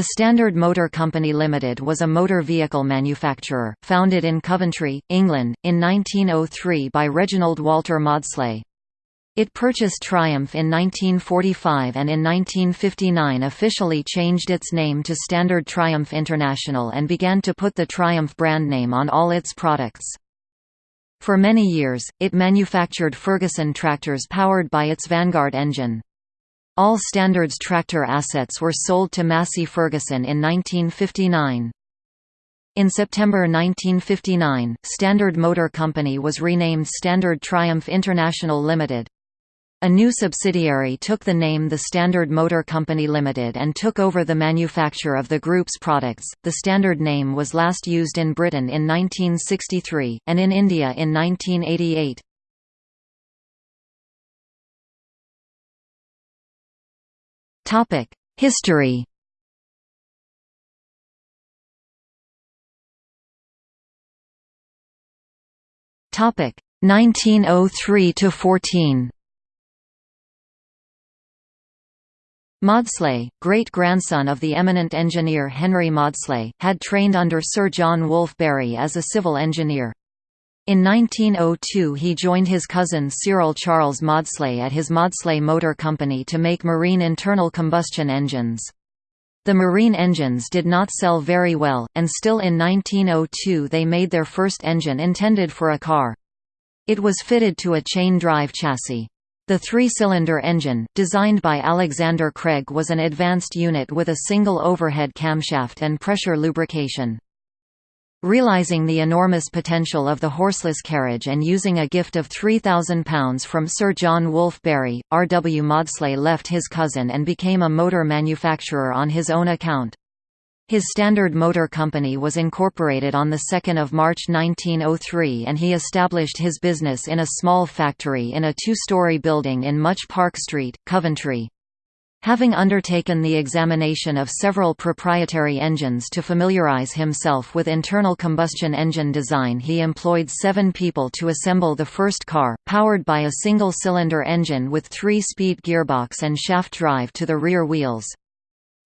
The Standard Motor Company Limited was a motor vehicle manufacturer, founded in Coventry, England, in 1903 by Reginald Walter Maudslay. It purchased Triumph in 1945 and in 1959 officially changed its name to Standard Triumph International and began to put the Triumph brand name on all its products. For many years, it manufactured Ferguson tractors powered by its Vanguard engine. All Standard's tractor assets were sold to Massey Ferguson in 1959. In September 1959, Standard Motor Company was renamed Standard Triumph International Limited. A new subsidiary took the name the Standard Motor Company Limited and took over the manufacture of the group's products. The Standard name was last used in Britain in 1963, and in India in 1988. History Topic 1903 to 14. Maudslay, great-grandson of the eminent engineer Henry Maudslay, had trained under Sir John Wolfe Barry as a civil engineer. In 1902 he joined his cousin Cyril Charles Maudslay at his Maudslay Motor Company to make marine internal combustion engines. The marine engines did not sell very well, and still in 1902 they made their first engine intended for a car. It was fitted to a chain-drive chassis. The three-cylinder engine, designed by Alexander Craig was an advanced unit with a single overhead camshaft and pressure lubrication. Realizing the enormous potential of the horseless carriage and using a gift of £3,000 from Sir John Wolfe Barry, R. W. Maudslay left his cousin and became a motor manufacturer on his own account. His Standard Motor Company was incorporated on 2 March 1903 and he established his business in a small factory in a two-story building in Much Park Street, Coventry. Having undertaken the examination of several proprietary engines to familiarize himself with internal combustion engine design he employed seven people to assemble the first car, powered by a single-cylinder engine with three-speed gearbox and shaft drive to the rear wheels.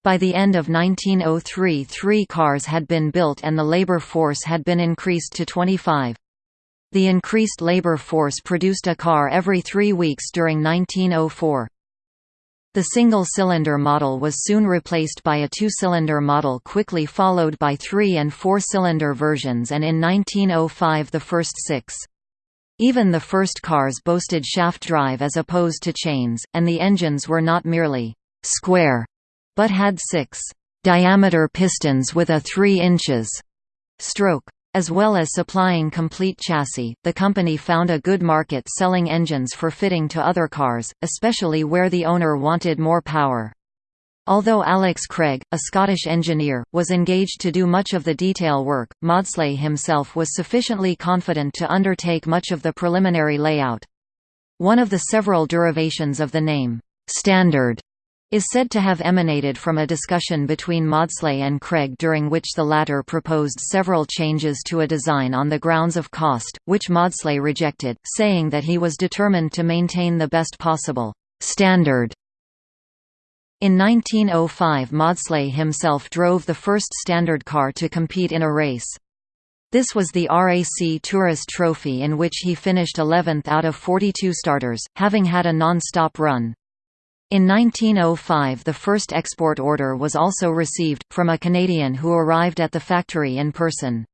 By the end of 1903 three cars had been built and the labor force had been increased to 25. The increased labor force produced a car every three weeks during 1904. The single-cylinder model was soon replaced by a two-cylinder model quickly followed by three- and four-cylinder versions and in 1905 the first six. Even the first cars boasted shaft drive as opposed to chains, and the engines were not merely «square», but had six «diameter pistons with a 3 inches» stroke. As well as supplying complete chassis, the company found a good market selling engines for fitting to other cars, especially where the owner wanted more power. Although Alex Craig, a Scottish engineer, was engaged to do much of the detail work, Maudslay himself was sufficiently confident to undertake much of the preliminary layout. One of the several derivations of the name, Standard, is said to have emanated from a discussion between Maudslay and Craig during which the latter proposed several changes to a design on the grounds of cost, which Maudslay rejected, saying that he was determined to maintain the best possible standard. In 1905 Maudslay himself drove the first standard car to compete in a race. This was the RAC Tourist Trophy in which he finished 11th out of 42 starters, having had a non-stop run. In 1905 the first export order was also received, from a Canadian who arrived at the factory in person.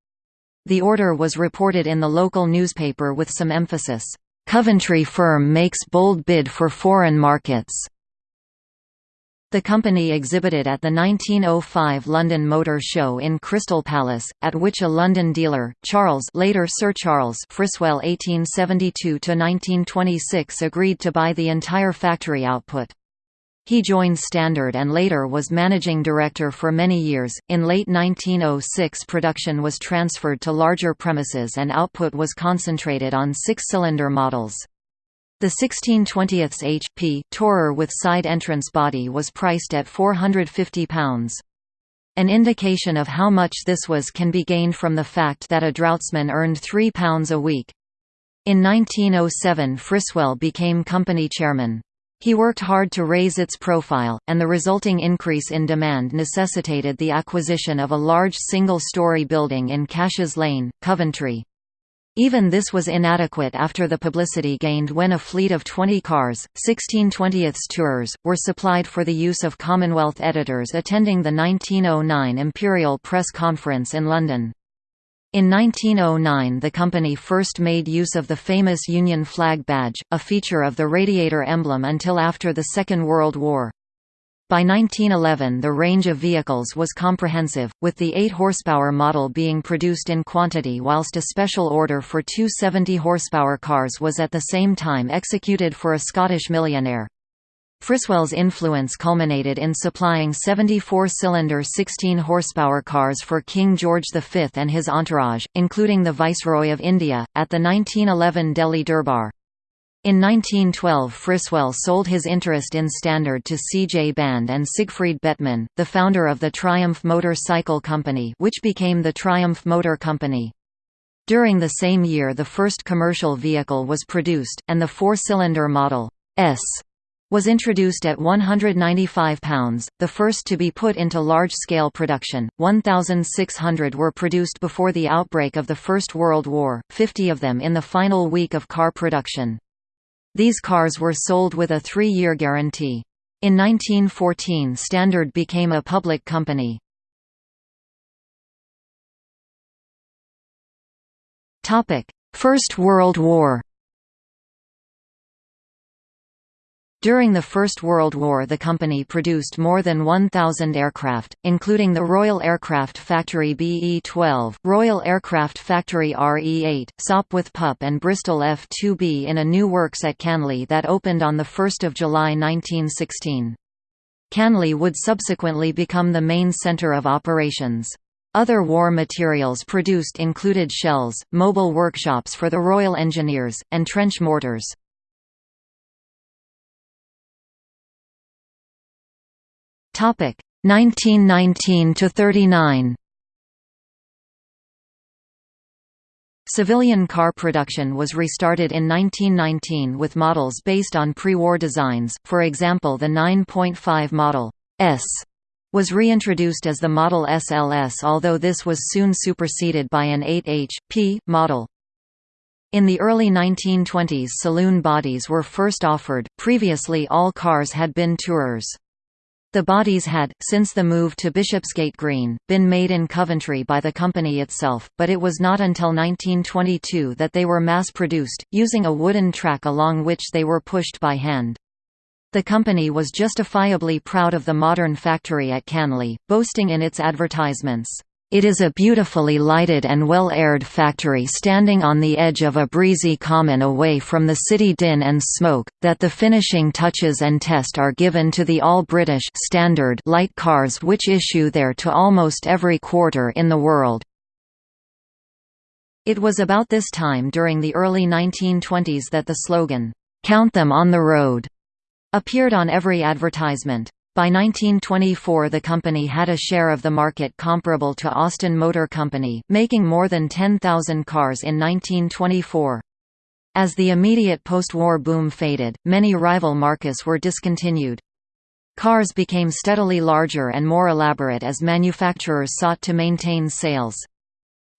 The order was reported in the local newspaper with some emphasis, "'Coventry firm makes bold bid for foreign markets' The company exhibited at the 1905 London Motor Show in Crystal Palace, at which a London dealer, Charles later Sir Charles Friswell 1872–1926 agreed to buy the entire factory output. He joined Standard and later was managing director for many years. In late 1906, production was transferred to larger premises and output was concentrated on six cylinder models. The 16/20 HP Tourer with side entrance body was priced at £450. An indication of how much this was can be gained from the fact that a draughtsman earned £3 a week. In 1907 Friswell became company chairman. He worked hard to raise its profile, and the resulting increase in demand necessitated the acquisition of a large single-story building in Cash's Lane, Coventry. Even this was inadequate after the publicity gained when a fleet of 20 cars, 16 20th tours, were supplied for the use of Commonwealth editors attending the 1909 Imperial Press Conference in London. In 1909 the company first made use of the famous Union flag badge, a feature of the radiator emblem until after the Second World War. By 1911 the range of vehicles was comprehensive, with the 8 horsepower model being produced in quantity whilst a special order for two 70 horsepower cars was at the same time executed for a Scottish millionaire. Friswell's influence culminated in supplying 74-cylinder 16-horsepower cars for King George V and his entourage, including the Viceroy of India, at the 1911 Delhi Durbar. In 1912 Friswell sold his interest in Standard to C. J. Band and Siegfried Bettmann, the founder of the Triumph Motor Cycle Company which became the Triumph Motor Company. During the same year the first commercial vehicle was produced, and the four-cylinder Model S was introduced at 195 pounds, the first to be put into large-scale production. 1,600 were produced before the outbreak of the First World War, 50 of them in the final week of car production. These cars were sold with a three-year guarantee. In 1914 Standard became a public company. First World War During the First World War the company produced more than 1,000 aircraft, including the Royal Aircraft Factory BE-12, Royal Aircraft Factory RE-8, Sopwith Pup and Bristol F-2B in a new works at Canley that opened on 1 July 1916. Canley would subsequently become the main centre of operations. Other war materials produced included shells, mobile workshops for the Royal Engineers, and trench mortars. Topic 1919 to 39. Civilian car production was restarted in 1919 with models based on pre-war designs, for example the 9.5 Model S was reintroduced as the Model SLS although this was soon superseded by an 8H.P. model. In the early 1920s saloon bodies were first offered, previously all cars had been Tourers. The bodies had, since the move to Bishopsgate Green, been made in Coventry by the company itself, but it was not until 1922 that they were mass-produced, using a wooden track along which they were pushed by hand. The company was justifiably proud of the modern factory at Canley, boasting in its advertisements, it is a beautifully lighted and well-aired factory standing on the edge of a breezy common away from the city din and smoke, that the finishing touches and test are given to the all-British standard light cars which issue there to almost every quarter in the world. It was about this time during the early 1920s that the slogan, "'Count them on the road' appeared on every advertisement. By 1924 the company had a share of the market comparable to Austin Motor Company, making more than 10,000 cars in 1924. As the immediate post-war boom faded, many rival marques were discontinued. Cars became steadily larger and more elaborate as manufacturers sought to maintain sales.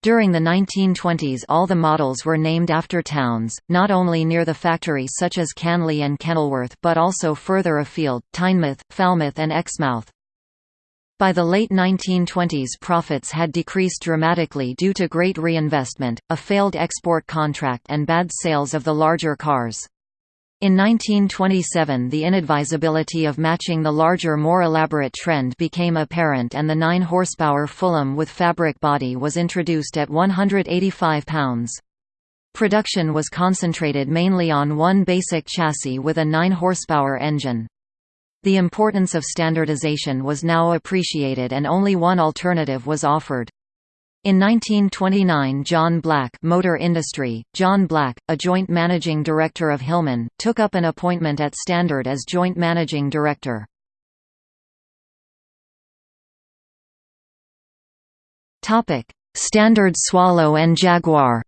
During the 1920s all the models were named after towns, not only near the factory such as Canley and Kenilworth but also further afield, Tynemouth, Falmouth and Exmouth. By the late 1920s profits had decreased dramatically due to great reinvestment, a failed export contract and bad sales of the larger cars. In 1927 the inadvisability of matching the larger more elaborate trend became apparent and the 9 horsepower Fulham with fabric body was introduced at 185 pounds. Production was concentrated mainly on one basic chassis with a 9 horsepower engine. The importance of standardization was now appreciated and only one alternative was offered. In 1929 John Black Motor Industry, John Black, a joint managing director of Hillman, took up an appointment at Standard as joint managing director. Standard Swallow and Jaguar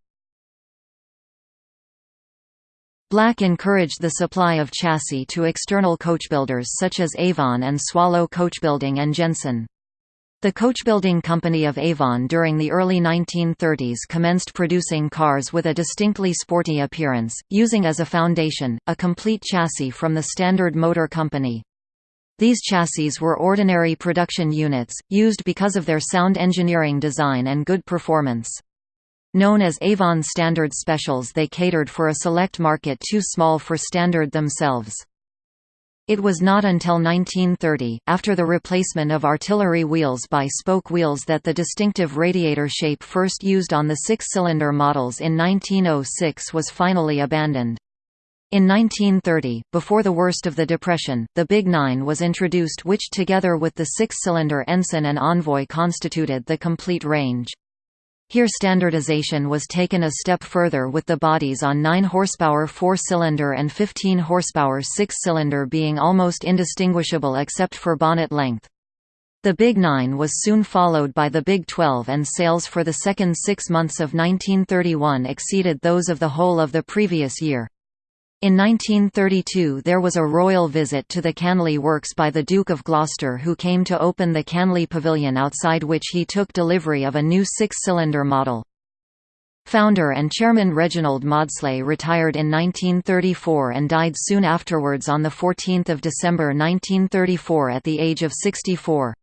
Black encouraged the supply of chassis to external coachbuilders such as Avon and Swallow Coachbuilding and Jensen. The coachbuilding company of Avon during the early 1930s commenced producing cars with a distinctly sporty appearance, using as a foundation, a complete chassis from the Standard Motor Company. These chassis were ordinary production units, used because of their sound engineering design and good performance. Known as Avon Standard Specials they catered for a select market too small for Standard themselves. It was not until 1930, after the replacement of artillery wheels by spoke wheels that the distinctive radiator shape first used on the six-cylinder models in 1906 was finally abandoned. In 1930, before the worst of the Depression, the Big Nine was introduced which together with the six-cylinder Ensign and Envoy constituted the complete range. Here standardization was taken a step further with the bodies on 9 horsepower 4-cylinder and 15 horsepower 6-cylinder being almost indistinguishable except for bonnet length. The Big Nine was soon followed by the Big 12 and sales for the second six months of 1931 exceeded those of the whole of the previous year. In 1932 there was a royal visit to the Canley Works by the Duke of Gloucester who came to open the Canley Pavilion outside which he took delivery of a new six-cylinder model. Founder and chairman Reginald Maudslay retired in 1934 and died soon afterwards on 14 December 1934 at the age of 64.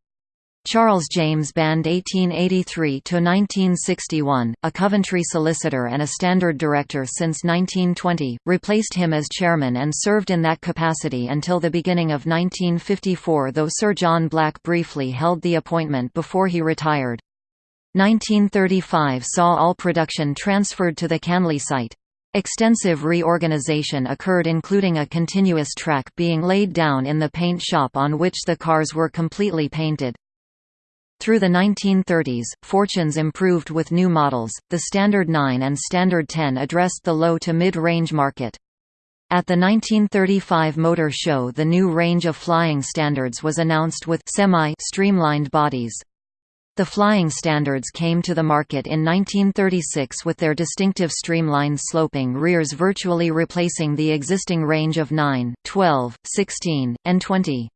Charles James Band 1883–1961, a Coventry solicitor and a Standard director since 1920, replaced him as chairman and served in that capacity until the beginning of 1954 though Sir John Black briefly held the appointment before he retired. 1935 saw all production transferred to the Canley site. Extensive reorganization occurred including a continuous track being laid down in the paint shop on which the cars were completely painted. Through the 1930s, fortunes improved with new models. The Standard 9 and Standard 10 addressed the low to mid-range market. At the 1935 Motor Show the new range of flying standards was announced with semi-streamlined bodies. The flying standards came to the market in 1936 with their distinctive streamlined sloping rears virtually replacing the existing range of 9, 12, 16, and 20.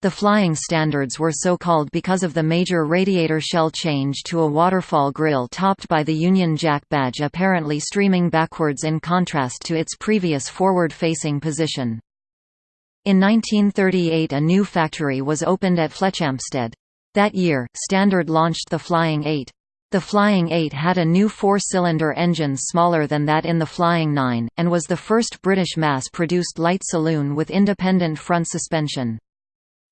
The flying standards were so called because of the major radiator shell change to a waterfall grille topped by the Union Jack badge apparently streaming backwards in contrast to its previous forward-facing position. In 1938 a new factory was opened at Fletchampstead. That year, Standard launched the Flying 8. The Flying 8 had a new four-cylinder engine smaller than that in the Flying 9, and was the first British mass-produced light saloon with independent front suspension.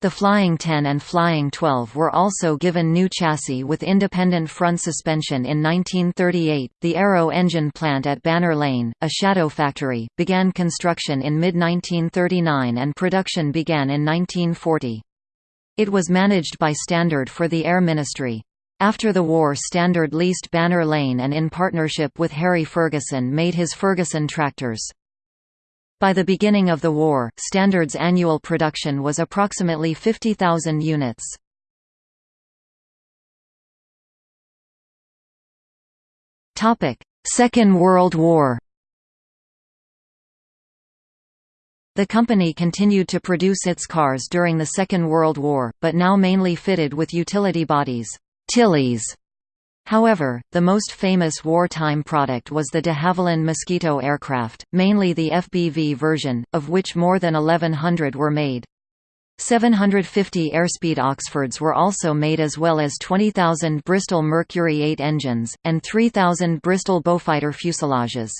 The Flying 10 and Flying 12 were also given new chassis with independent front suspension in 1938. The Aero engine plant at Banner Lane, a shadow factory, began construction in mid 1939 and production began in 1940. It was managed by Standard for the Air Ministry. After the war Standard leased Banner Lane and in partnership with Harry Ferguson made his Ferguson tractors. By the beginning of the war, Standard's annual production was approximately 50,000 units. Second World War The company continued to produce its cars during the Second World War, but now mainly fitted with utility bodies Tillys However, the most famous wartime product was the de Havilland Mosquito aircraft, mainly the FBV version, of which more than 1100 were made. 750 Airspeed Oxfords were also made as well as 20,000 Bristol Mercury 8 engines, and 3,000 Bristol Beaufighter fuselages.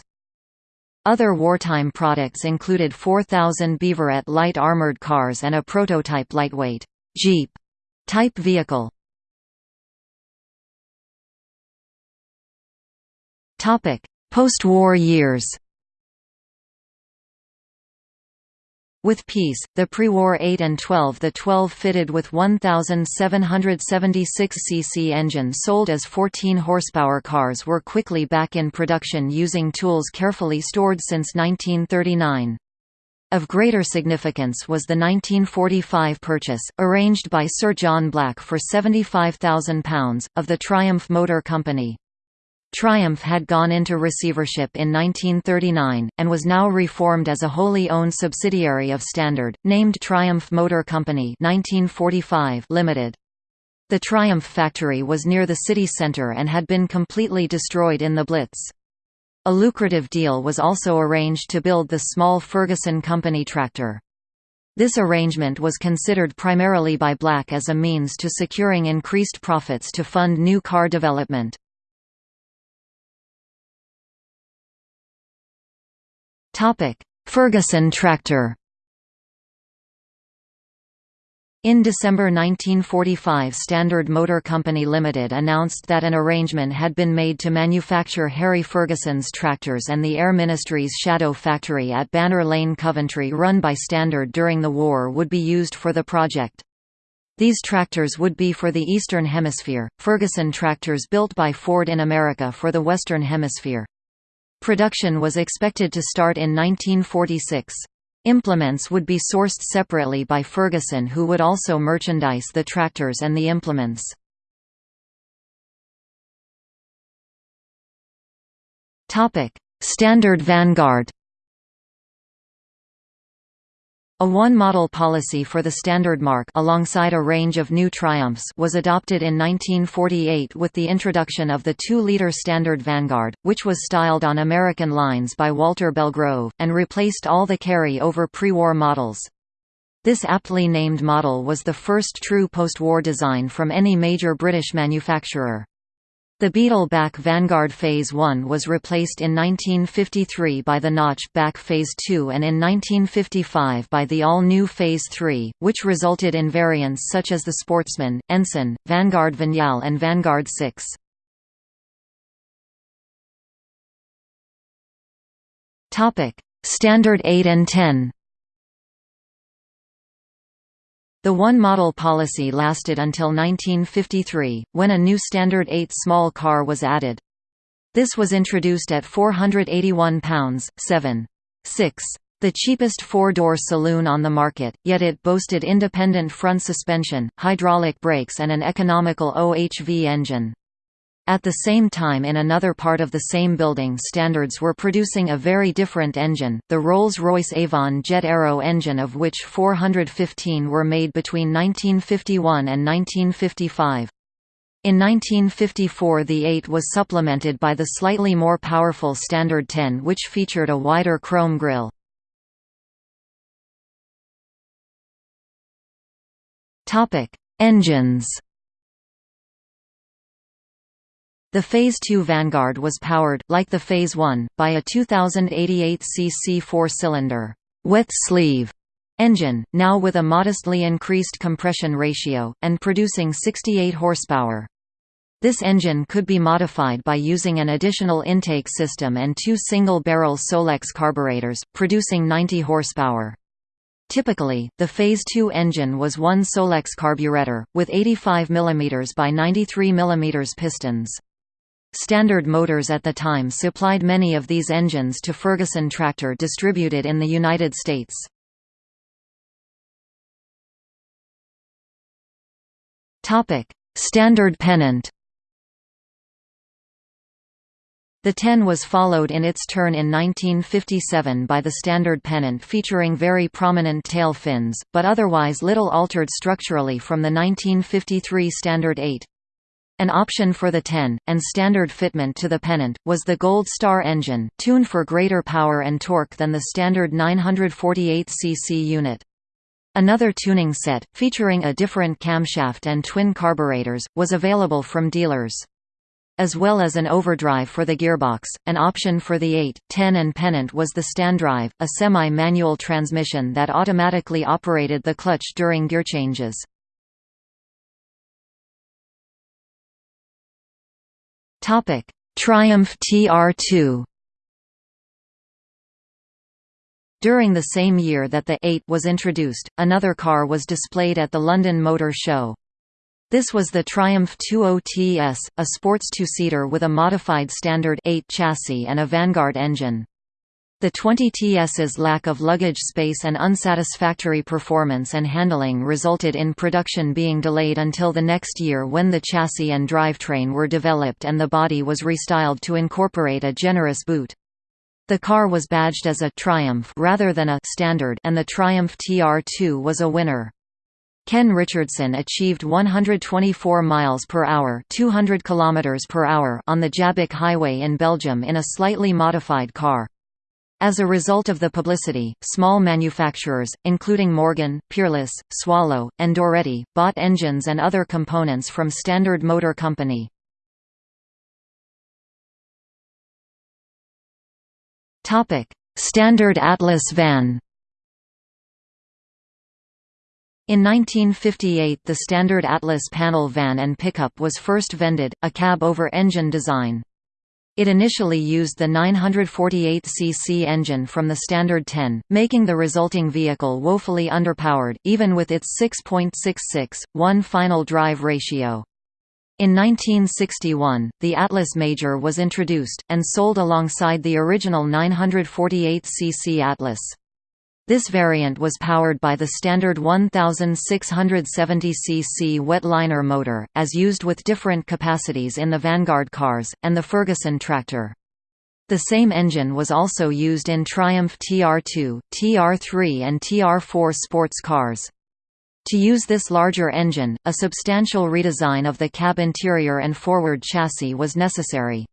Other wartime products included 4,000 Beaverette light armoured cars and a prototype lightweight Jeep type vehicle. Post-war years With peace, the pre-war 8 and 12 the 12 fitted with 1,776 cc engine sold as 14 horsepower cars were quickly back in production using tools carefully stored since 1939. Of greater significance was the 1945 purchase, arranged by Sir John Black for £75,000, of the Triumph Motor Company. Triumph had gone into receivership in 1939, and was now reformed as a wholly owned subsidiary of Standard, named Triumph Motor Company 1945 Limited. The Triumph factory was near the city centre and had been completely destroyed in the Blitz. A lucrative deal was also arranged to build the small Ferguson Company tractor. This arrangement was considered primarily by Black as a means to securing increased profits to fund new car development. Ferguson tractor in December 1945 Standard Motor Company Limited announced that an arrangement had been made to manufacture Harry Ferguson's tractors and the Air Ministry's Shadow factory at Banner Lane Coventry run by Standard during the war would be used for the project. These tractors would be for the Eastern Hemisphere, Ferguson tractors built by Ford in America for the Western Hemisphere. Production was expected to start in 1946. Implements would be sourced separately by Ferguson who would also merchandise the tractors and the implements. Standard Vanguard a one-model policy for the Standard Mark alongside a range of new Triumphs was adopted in 1948 with the introduction of the 2-liter Standard Vanguard, which was styled on American lines by Walter Belgrove, and replaced all the carry-over pre-war models. This aptly named model was the first true post-war design from any major British manufacturer. The Beetleback Vanguard Phase 1 was replaced in 1953 by the Notch back Phase 2 and in 1955 by the all-new Phase 3, which resulted in variants such as the Sportsman, Ensign, Vanguard Vignale and Vanguard 6. Standard 8 and 10 The one-model policy lasted until 1953, when a new Standard 8 small car was added. This was introduced at £481 7. 6 the cheapest four-door saloon on the market, yet it boasted independent front suspension, hydraulic brakes and an economical OHV engine. At the same time in another part of the same building standards were producing a very different engine, the Rolls-Royce Avon Jet Aero engine of which 415 were made between 1951 and 1955. In 1954 the 8 was supplemented by the slightly more powerful Standard 10 which featured a wider chrome grille. Engines The Phase 2 Vanguard was powered, like the Phase 1, by a 2088 cc four-cylinder wet sleeve engine, now with a modestly increased compression ratio, and producing 68 horsepower. This engine could be modified by using an additional intake system and two single-barrel Solex carburetors, producing 90 horsepower. Typically, the Phase 2 engine was one Solex carburetor, with 85 mm by 93 mm pistons. Standard Motors at the time supplied many of these engines to Ferguson Tractor distributed in the United States. Standard pennant The 10 was followed in its turn in 1957 by the Standard pennant featuring very prominent tail fins, but otherwise little altered structurally from the 1953 Standard 8. An option for the 10, and standard fitment to the pennant, was the Gold Star engine, tuned for greater power and torque than the standard 948cc unit. Another tuning set, featuring a different camshaft and twin carburetors, was available from dealers. As well as an overdrive for the gearbox, an option for the 8, 10 and pennant was the Standrive, a semi-manual transmission that automatically operated the clutch during gear changes. Topic: Triumph TR2. During the same year that the 8 was introduced, another car was displayed at the London Motor Show. This was the Triumph 20TS, a sports two-seater with a modified standard 8 chassis and a Vanguard engine. The 20TS's lack of luggage space and unsatisfactory performance and handling resulted in production being delayed until the next year when the chassis and drivetrain were developed and the body was restyled to incorporate a generous boot. The car was badged as a Triumph rather than a Standard and the Triumph TR2 was a winner. Ken Richardson achieved 124 miles per hour, 200 kilometers per hour on the Jabbeke Highway in Belgium in a slightly modified car. As a result of the publicity, small manufacturers, including Morgan, Peerless, Swallow, and Doretti, bought engines and other components from Standard Motor Company. Standard Atlas van In 1958 the Standard Atlas panel van and pickup was first vended, a cab-over-engine design. It initially used the 948cc engine from the Standard 10, making the resulting vehicle woefully underpowered, even with its 6.66, 1 final drive ratio. In 1961, the Atlas Major was introduced, and sold alongside the original 948cc Atlas. This variant was powered by the standard 1670cc wet-liner motor, as used with different capacities in the Vanguard cars, and the Ferguson tractor. The same engine was also used in Triumph TR2, TR3 and TR4 sports cars. To use this larger engine, a substantial redesign of the cab interior and forward chassis was necessary.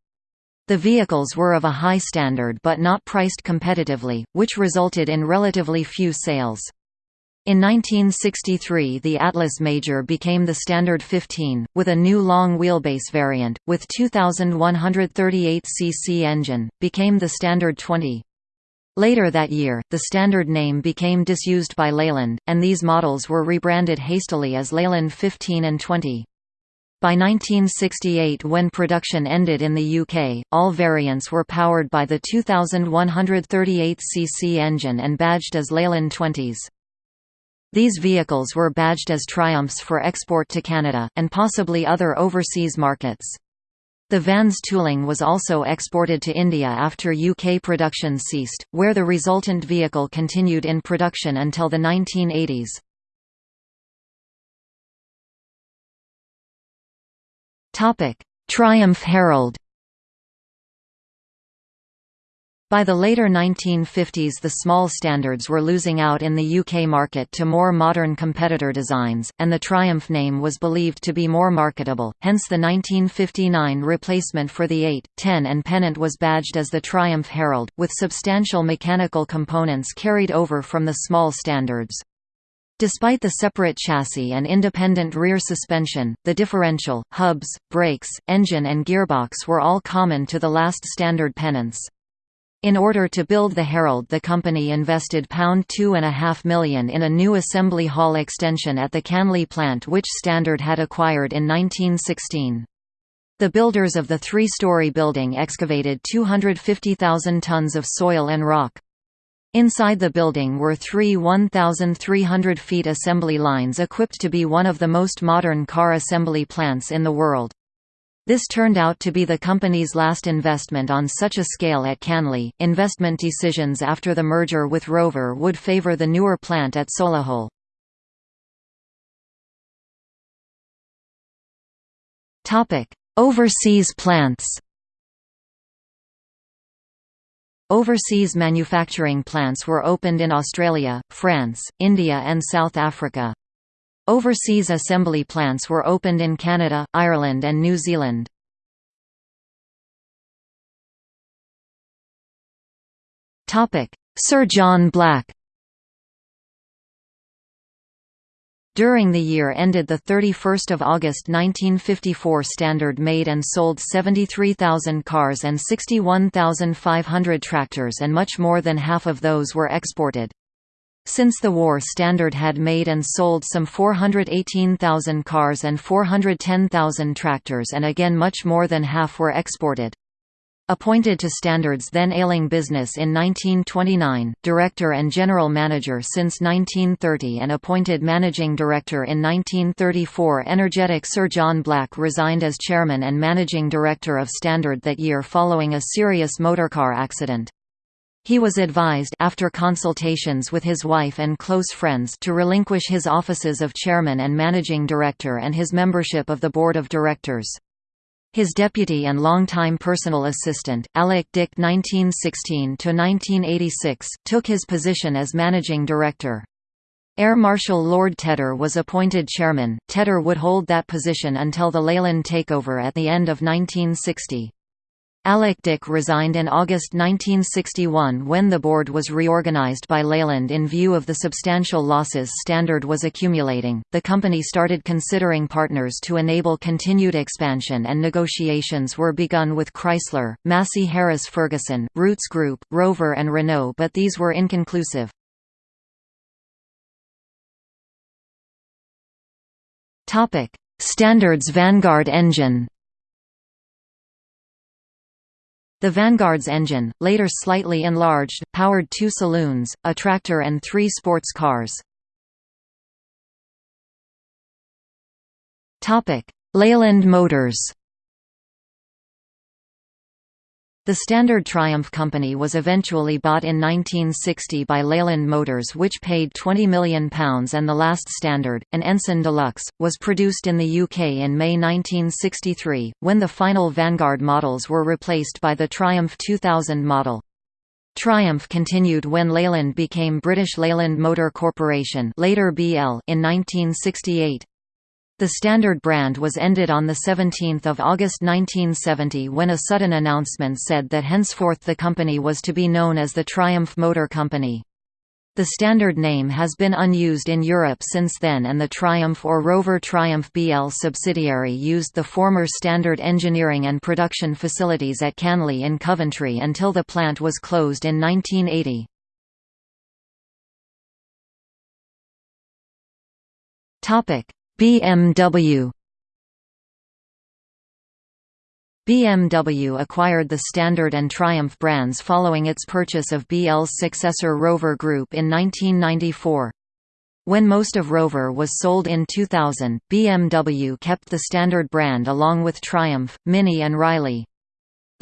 The vehicles were of a high standard but not priced competitively, which resulted in relatively few sales. In 1963 the Atlas Major became the Standard 15, with a new long wheelbase variant, with 2,138 cc engine, became the Standard 20. Later that year, the standard name became disused by Leyland, and these models were rebranded hastily as Leyland 15 and 20. By 1968 when production ended in the UK, all variants were powered by the 2138cc engine and badged as Leyland 20s. These vehicles were badged as Triumphs for export to Canada, and possibly other overseas markets. The van's tooling was also exported to India after UK production ceased, where the resultant vehicle continued in production until the 1980s. Topic: Triumph Herald. By the later 1950s the small standards were losing out in the UK market to more modern competitor designs, and the Triumph name was believed to be more marketable, hence the 1959 replacement for the 8, 10 and Pennant was badged as the Triumph Herald, with substantial mechanical components carried over from the small standards. Despite the separate chassis and independent rear suspension, the differential, hubs, brakes, engine and gearbox were all common to the last standard Pennants. In order to build the Herald the company invested pound £2.5 million in a new assembly hall extension at the Canley plant which Standard had acquired in 1916. The builders of the three-story building excavated 250,000 tons of soil and rock. Inside the building were three 1,300 feet assembly lines equipped to be one of the most modern car assembly plants in the world. This turned out to be the company's last investment on such a scale at Canley. Investment decisions after the merger with Rover would favor the newer plant at Solihull. Topic: Overseas plants. Overseas manufacturing plants were opened in Australia, France, India and South Africa. Overseas assembly plants were opened in Canada, Ireland and New Zealand. Sir John Black During the year ended 31 August 1954 Standard made and sold 73,000 cars and 61,500 tractors and much more than half of those were exported. Since the war Standard had made and sold some 418,000 cars and 410,000 tractors and again much more than half were exported. Appointed to Standard's then ailing business in 1929, director and general manager since 1930 and appointed managing director in 1934 energetic Sir John Black resigned as chairman and managing director of Standard that year following a serious motorcar accident. He was advised after consultations with his wife and close friends to relinquish his offices of chairman and managing director and his membership of the board of directors. His deputy and longtime personal assistant, Alec Dick (1916–1986), took his position as managing director. Air Marshal Lord Tedder was appointed chairman. Tedder would hold that position until the Leyland takeover at the end of 1960. Alec Dick resigned in August 1961 when the board was reorganized by Leyland in view of the substantial losses Standard was accumulating. The company started considering partners to enable continued expansion and negotiations were begun with Chrysler, Massey Harris Ferguson, Rootes Group, Rover and Renault but these were inconclusive. Standard's Vanguard engine The Vanguard's engine, later slightly enlarged, powered two saloons, a tractor and three sports cars. Leyland Motors the Standard Triumph Company was eventually bought in 1960 by Leyland Motors which paid £20 million and the last Standard, an Ensign Deluxe, was produced in the UK in May 1963, when the final Vanguard models were replaced by the Triumph 2000 model. Triumph continued when Leyland became British Leyland Motor Corporation later BL in 1968. The Standard brand was ended on 17 August 1970 when a sudden announcement said that henceforth the company was to be known as the Triumph Motor Company. The Standard name has been unused in Europe since then and the Triumph or Rover Triumph BL subsidiary used the former Standard engineering and production facilities at Canley in Coventry until the plant was closed in 1980. Topic: BMW BMW acquired the Standard and Triumph brands following its purchase of BL's successor Rover Group in 1994. When most of Rover was sold in 2000, BMW kept the Standard brand along with Triumph, Mini and Riley.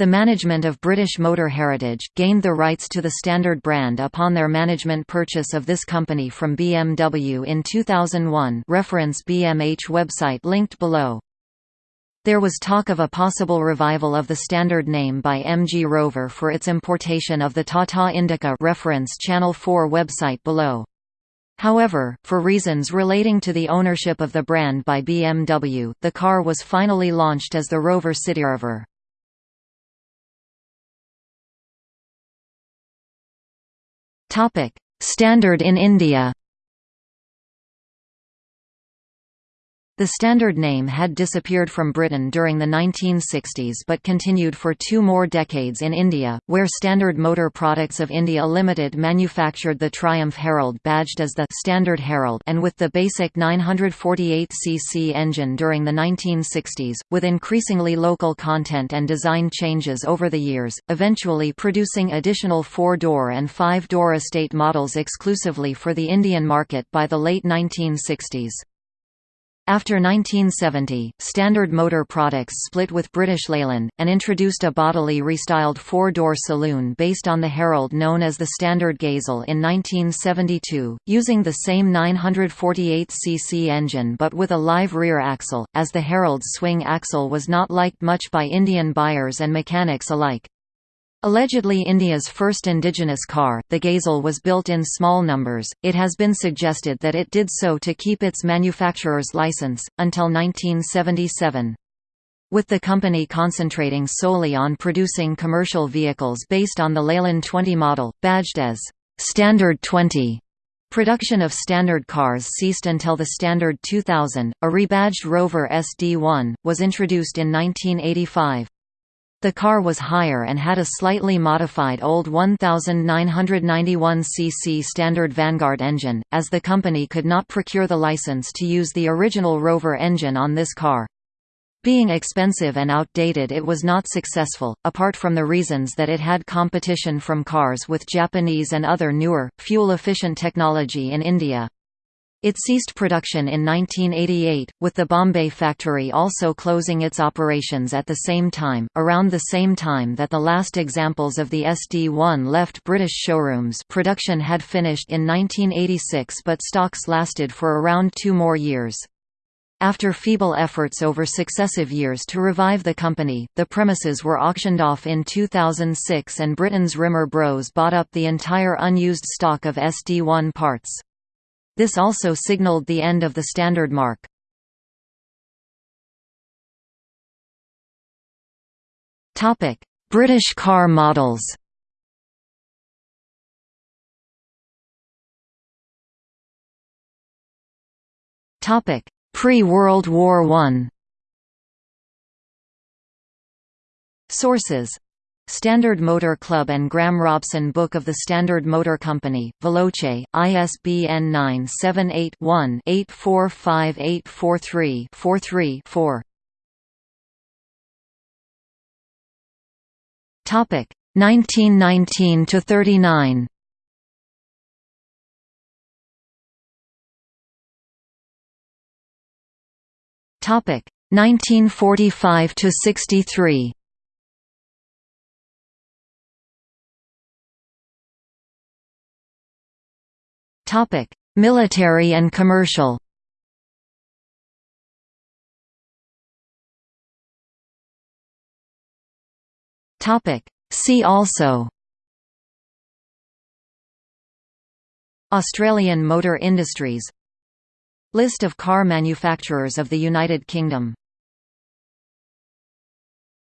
The management of British Motor Heritage, gained the rights to the Standard brand upon their management purchase of this company from BMW in 2001 reference BMH website linked below. There was talk of a possible revival of the Standard name by MG Rover for its importation of the Tata Indica reference Channel 4 website below. However, for reasons relating to the ownership of the brand by BMW, the car was finally launched as the Rover CityRover. Standard in India. The standard name had disappeared from Britain during the 1960s but continued for two more decades in India, where Standard Motor Products of India Limited manufactured the Triumph Herald badged as the Standard Herald and with the basic 948cc engine during the 1960s, with increasingly local content and design changes over the years, eventually producing additional four-door and five-door estate models exclusively for the Indian market by the late 1960s. After 1970, Standard Motor Products split with British Leyland, and introduced a bodily restyled four-door saloon based on the Herald known as the Standard Gazelle in 1972, using the same 948cc engine but with a live rear axle, as the Herald's swing axle was not liked much by Indian buyers and mechanics alike. Allegedly India's first indigenous car, the Gazelle was built in small numbers, it has been suggested that it did so to keep its manufacturer's license, until 1977. With the company concentrating solely on producing commercial vehicles based on the Leyland 20 model, badged as Standard 20, Production of standard cars ceased until the Standard 2000, a rebadged Rover SD1, was introduced in 1985. The car was higher and had a slightly modified old 1991cc standard Vanguard engine, as the company could not procure the license to use the original Rover engine on this car. Being expensive and outdated it was not successful, apart from the reasons that it had competition from cars with Japanese and other newer, fuel-efficient technology in India. It ceased production in 1988, with the Bombay factory also closing its operations at the same time, around the same time that the last examples of the SD1 left British showrooms production had finished in 1986 but stocks lasted for around two more years. After feeble efforts over successive years to revive the company, the premises were auctioned off in 2006 and Britain's Rimmer Bros bought up the entire unused stock of SD1 parts. This also signaled the end of the standard mark. British car models. Topic: Pre-World War I Sources Standard Motor Club and Graham Robson Book of the Standard Motor Company, Veloce, ISBN 978-1-845843-43-4 Topic 1919 to 39. Topic 1945 to 63. Topic: Military and commercial. Topic: See also. Australian motor industries List of car manufacturers of the United Kingdom